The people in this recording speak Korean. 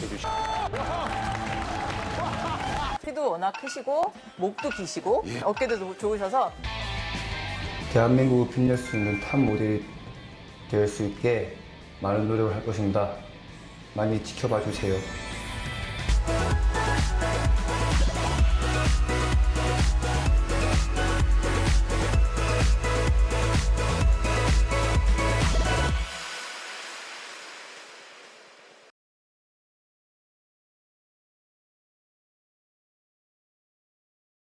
생각해 주시고 키도 워낙 크시고 목도 기시고 예. 어깨도 좋- 좋으셔서 대한민국을 빛낼 수 있는 top 모델이 될 수 있게 많은 노력을 할 것입니다. 많이 지켜봐 주세요.